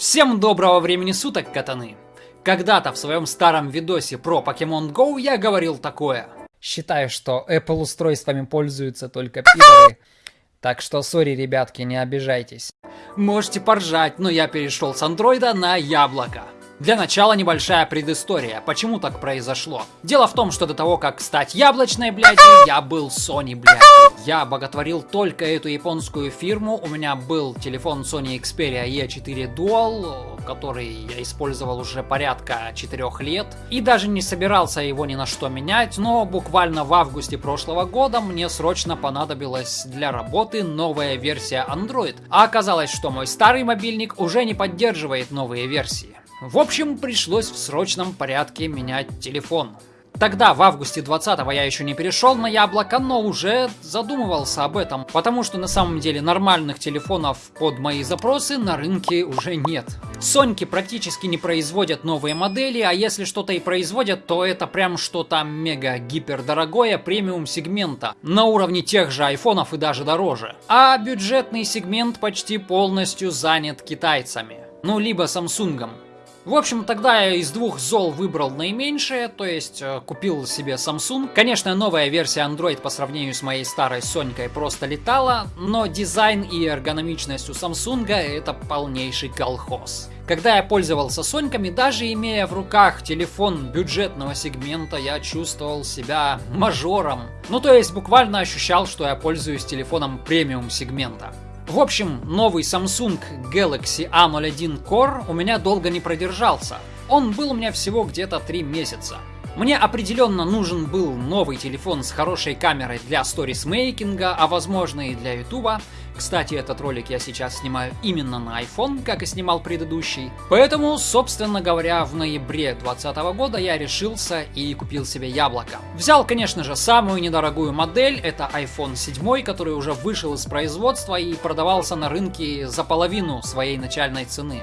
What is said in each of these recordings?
Всем доброго времени суток, катаны! Когда-то в своем старом видосе про Pokemon Go я говорил такое. Считаю, что Apple устройствами пользуются только пидоры. Так что, сори, ребятки, не обижайтесь. Можете поржать, но я перешел с андроида на яблоко. Для начала небольшая предыстория, почему так произошло. Дело в том, что до того, как стать яблочной, блядь, я был Sony, блядь. Я боготворил только эту японскую фирму. У меня был телефон Sony Xperia E4 Dual, который я использовал уже порядка 4 лет. И даже не собирался его ни на что менять, но буквально в августе прошлого года мне срочно понадобилась для работы новая версия Android. А оказалось, что мой старый мобильник уже не поддерживает новые версии. В общем, пришлось в срочном порядке менять телефон. Тогда, в августе 20-го, я еще не перешел на яблоко, но уже задумывался об этом, потому что на самом деле нормальных телефонов под мои запросы на рынке уже нет. Соньки практически не производят новые модели, а если что-то и производят, то это прям что-то мега-гипер дорогое премиум сегмента, на уровне тех же айфонов и даже дороже. А бюджетный сегмент почти полностью занят китайцами. Ну, либо Самсунгом. В общем, тогда я из двух зол выбрал наименьшее, то есть э, купил себе Samsung. Конечно, новая версия Android по сравнению с моей старой Сонькой просто летала, но дизайн и эргономичность у Samsung это полнейший колхоз. Когда я пользовался Соньками, даже имея в руках телефон бюджетного сегмента, я чувствовал себя мажором. Ну то есть буквально ощущал, что я пользуюсь телефоном премиум сегмента. В общем, новый Samsung Galaxy A01 Core у меня долго не продержался. Он был у меня всего где-то 3 месяца. Мне определенно нужен был новый телефон с хорошей камерой для сторисмейкинга, а возможно и для ютуба. Кстати, этот ролик я сейчас снимаю именно на iPhone, как и снимал предыдущий. Поэтому, собственно говоря, в ноябре 2020 года я решился и купил себе яблоко. Взял, конечно же, самую недорогую модель, это iPhone 7, который уже вышел из производства и продавался на рынке за половину своей начальной цены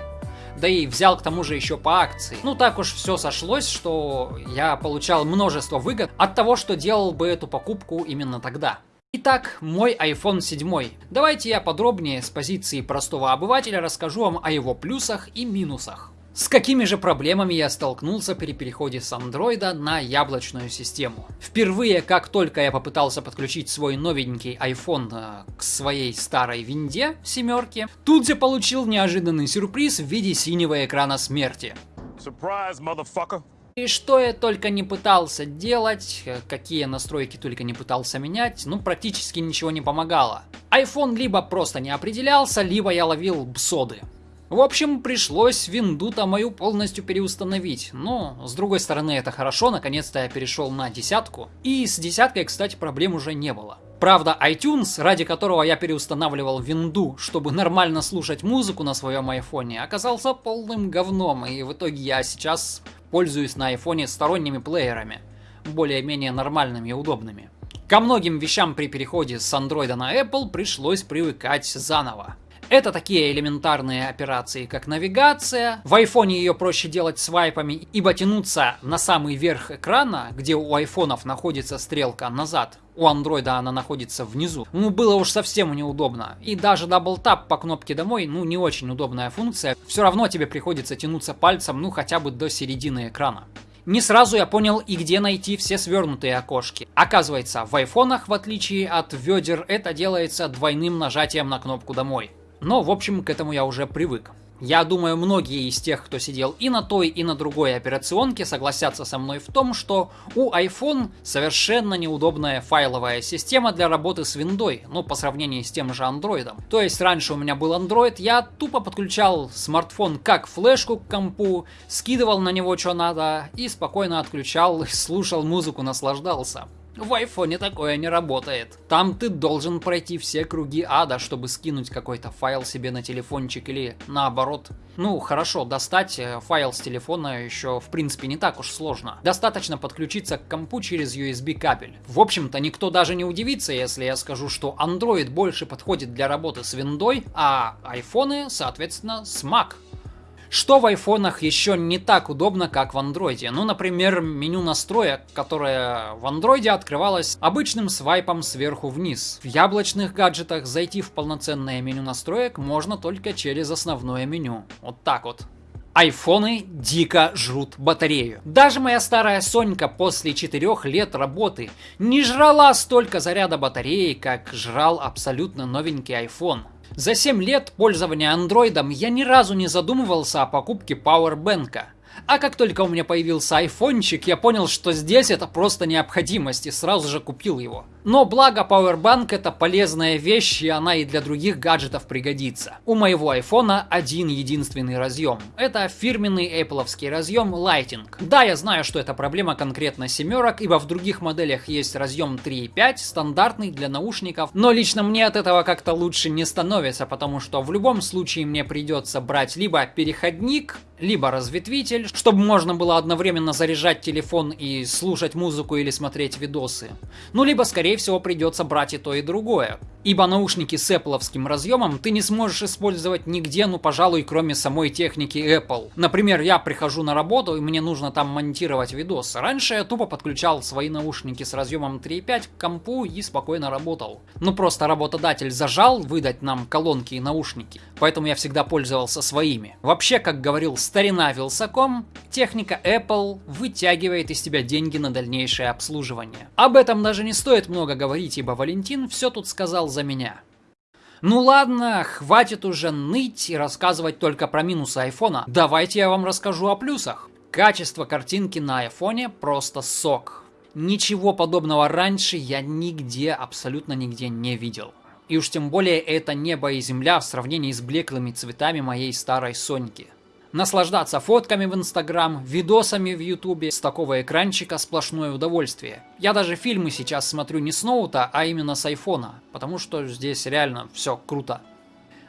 да и взял к тому же еще по акции. Ну так уж все сошлось, что я получал множество выгод от того, что делал бы эту покупку именно тогда. Итак, мой iPhone 7. Давайте я подробнее с позиции простого обывателя расскажу вам о его плюсах и минусах. С какими же проблемами я столкнулся при переходе с андроида на яблочную систему? Впервые, как только я попытался подключить свой новенький iPhone э, к своей старой винде семерке, тут же получил неожиданный сюрприз в виде синего экрана смерти. Surprise, motherfucker! И что я только не пытался делать, э, какие настройки только не пытался менять, ну практически ничего не помогало. iPhone либо просто не определялся, либо я ловил бсоды. В общем, пришлось винду-то мою полностью переустановить. Но, с другой стороны, это хорошо, наконец-то я перешел на десятку. И с десяткой, кстати, проблем уже не было. Правда, iTunes, ради которого я переустанавливал винду, чтобы нормально слушать музыку на своем айфоне, оказался полным говном, и в итоге я сейчас пользуюсь на айфоне сторонними плеерами, более-менее нормальными и удобными. Ко многим вещам при переходе с Android на Apple пришлось привыкать заново. Это такие элементарные операции, как навигация. В айфоне ее проще делать свайпами, ибо тянуться на самый верх экрана, где у айфонов находится стрелка назад, у андроида она находится внизу, ну было уж совсем неудобно. И даже double tap по кнопке домой, ну не очень удобная функция. Все равно тебе приходится тянуться пальцем, ну хотя бы до середины экрана. Не сразу я понял и где найти все свернутые окошки. Оказывается, в айфонах, в отличие от ведер, это делается двойным нажатием на кнопку «Домой». Но, в общем, к этому я уже привык. Я думаю, многие из тех, кто сидел и на той, и на другой операционке, согласятся со мной в том, что у iPhone совершенно неудобная файловая система для работы с виндой, ну, по сравнению с тем же Android. То есть, раньше у меня был Android, я тупо подключал смартфон как флешку к компу, скидывал на него что надо и спокойно отключал, слушал музыку, наслаждался. В айфоне такое не работает. Там ты должен пройти все круги ада, чтобы скинуть какой-то файл себе на телефончик или наоборот. Ну, хорошо, достать э, файл с телефона еще в принципе не так уж сложно. Достаточно подключиться к компу через USB кабель. В общем-то, никто даже не удивится, если я скажу, что Android больше подходит для работы с виндой, а айфоны, соответственно, с Mac. Что в айфонах еще не так удобно, как в андроиде? Ну, например, меню настроек, которое в андроиде открывалось обычным свайпом сверху вниз. В яблочных гаджетах зайти в полноценное меню настроек можно только через основное меню. Вот так вот. Айфоны дико жрут батарею. Даже моя старая Сонька после 4 лет работы не жрала столько заряда батареи, как жрал абсолютно новенький iPhone. За 7 лет пользования андроидом я ни разу не задумывался о покупке пауэрбэнка. А как только у меня появился айфончик, я понял, что здесь это просто необходимость и сразу же купил его. Но благо Powerbank это полезная вещь и она и для других гаджетов пригодится. У моего айфона один единственный разъем. Это фирменный Apple разъем Lighting. Да, я знаю, что это проблема конкретно семерок, ибо в других моделях есть разъем 3.5, стандартный для наушников, но лично мне от этого как-то лучше не становится, потому что в любом случае мне придется брать либо переходник, либо разветвитель, чтобы можно было одновременно заряжать телефон и слушать музыку или смотреть видосы. Ну, либо, скорее всего, придется брать и то, и другое. Ибо наушники с Apple разъемом ты не сможешь использовать нигде, ну, пожалуй, кроме самой техники Apple. Например, я прихожу на работу, и мне нужно там монтировать видос. Раньше я тупо подключал свои наушники с разъемом 3.5 к компу и спокойно работал. Ну, просто работодатель зажал выдать нам колонки и наушники, поэтому я всегда пользовался своими. Вообще, как говорил старина Вилсаком, техника Apple вытягивает из тебя деньги на дальнейшее обслуживание. Об этом даже не стоит много говорить, ибо Валентин все тут сказал за меня. Ну ладно, хватит уже ныть и рассказывать только про минусы айфона. Давайте я вам расскажу о плюсах. Качество картинки на айфоне просто сок. Ничего подобного раньше я нигде, абсолютно нигде не видел. И уж тем более это небо и земля в сравнении с блеклыми цветами моей старой Соньки. Наслаждаться фотками в Инстаграм, видосами в Ютубе с такого экранчика сплошное удовольствие. Я даже фильмы сейчас смотрю не с ноута, а именно с айфона, потому что здесь реально все круто.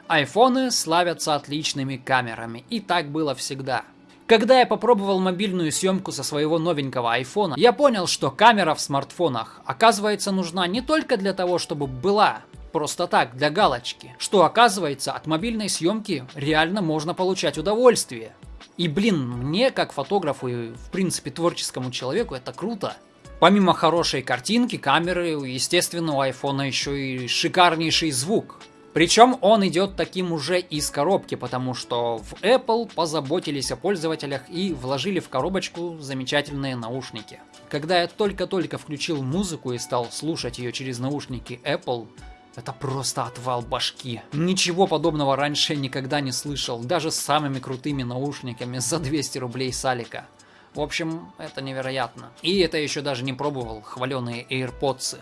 Айфоны славятся отличными камерами, и так было всегда. Когда я попробовал мобильную съемку со своего новенького айфона, я понял, что камера в смартфонах оказывается нужна не только для того, чтобы была, просто так, для галочки. Что оказывается, от мобильной съемки реально можно получать удовольствие. И блин, мне как фотографу и в принципе творческому человеку это круто. Помимо хорошей картинки, камеры, естественно, у айфона еще и шикарнейший звук. Причем он идет таким уже из коробки, потому что в Apple позаботились о пользователях и вложили в коробочку замечательные наушники. Когда я только-только включил музыку и стал слушать ее через наушники Apple, это просто отвал башки. Ничего подобного раньше никогда не слышал, даже с самыми крутыми наушниками за 200 рублей Салика. В общем, это невероятно. И это еще даже не пробовал хваленые AirPods.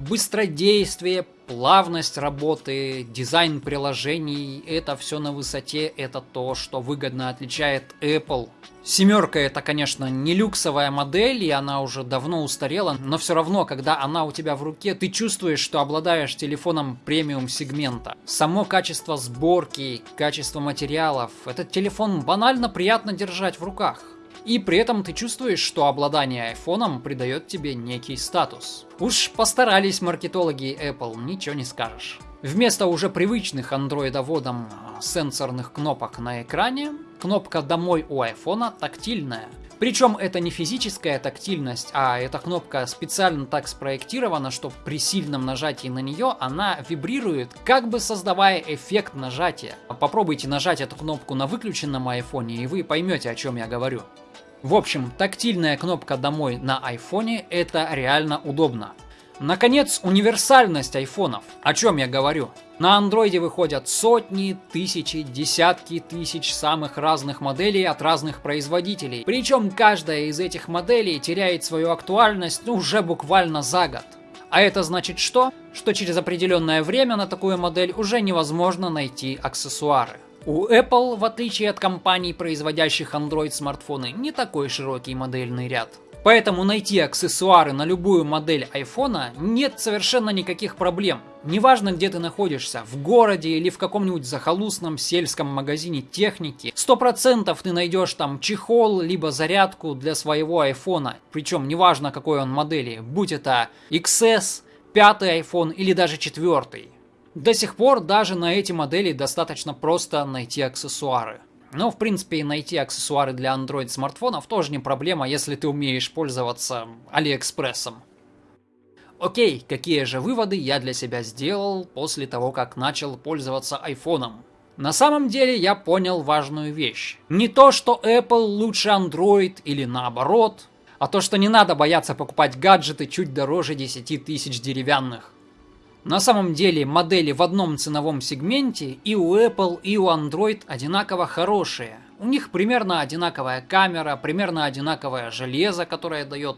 Быстродействие, плавность работы, дизайн приложений, это все на высоте, это то, что выгодно отличает Apple. Семерка это, конечно, не люксовая модель, и она уже давно устарела, но все равно, когда она у тебя в руке, ты чувствуешь, что обладаешь телефоном премиум сегмента. Само качество сборки, качество материалов, этот телефон банально приятно держать в руках. И при этом ты чувствуешь, что обладание айфоном придает тебе некий статус. Уж постарались маркетологи Apple, ничего не скажешь. Вместо уже привычных андроидоводом а, сенсорных кнопок на экране, кнопка «Домой» у айфона тактильная. Причем это не физическая тактильность, а эта кнопка специально так спроектирована, что при сильном нажатии на нее она вибрирует, как бы создавая эффект нажатия. Попробуйте нажать эту кнопку на выключенном айфоне, и вы поймете, о чем я говорю. В общем, тактильная кнопка «Домой» на айфоне – это реально удобно. Наконец, универсальность айфонов. О чем я говорю? На андроиде выходят сотни, тысячи, десятки тысяч самых разных моделей от разных производителей. Причем каждая из этих моделей теряет свою актуальность уже буквально за год. А это значит что? Что через определенное время на такую модель уже невозможно найти аксессуары. У Apple, в отличие от компаний, производящих Android смартфоны, не такой широкий модельный ряд. Поэтому найти аксессуары на любую модель iPhone нет совершенно никаких проблем. Неважно, где ты находишься, в городе или в каком-нибудь захолустном сельском магазине техники, 100% ты найдешь там чехол, либо зарядку для своего iPhone. Причем неважно какой он модели, будь это XS, пятый iPhone или даже четвертый. До сих пор даже на эти модели достаточно просто найти аксессуары. Но, в принципе, найти аксессуары для Android смартфонов тоже не проблема, если ты умеешь пользоваться Алиэкспрессом. Окей, какие же выводы я для себя сделал после того, как начал пользоваться айфоном? На самом деле я понял важную вещь. Не то, что Apple лучше Android или наоборот, а то, что не надо бояться покупать гаджеты чуть дороже 10 тысяч деревянных. На самом деле модели в одном ценовом сегменте и у Apple, и у Android одинаково хорошие. У них примерно одинаковая камера, примерно одинаковое железо, которое дает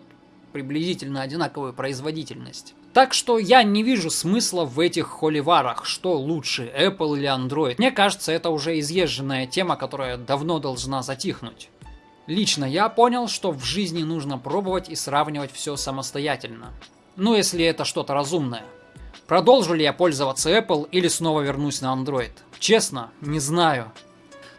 приблизительно одинаковую производительность. Так что я не вижу смысла в этих холиварах, что лучше, Apple или Android. Мне кажется, это уже изъезженная тема, которая давно должна затихнуть. Лично я понял, что в жизни нужно пробовать и сравнивать все самостоятельно. Ну, если это что-то разумное. Продолжу ли я пользоваться Apple или снова вернусь на Android? Честно, не знаю.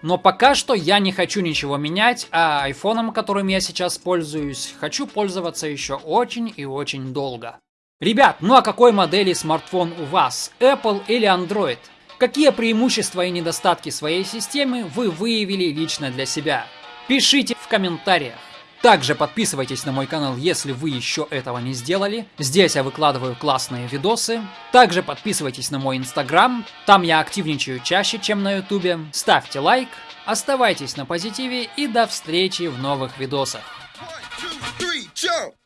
Но пока что я не хочу ничего менять, а айфоном, которым я сейчас пользуюсь, хочу пользоваться еще очень и очень долго. Ребят, ну а какой модели смартфон у вас? Apple или Android? Какие преимущества и недостатки своей системы вы выявили лично для себя? Пишите в комментариях. Также подписывайтесь на мой канал, если вы еще этого не сделали. Здесь я выкладываю классные видосы. Также подписывайтесь на мой инстаграм, там я активничаю чаще, чем на ютубе. Ставьте лайк, оставайтесь на позитиве и до встречи в новых видосах. One, two, three,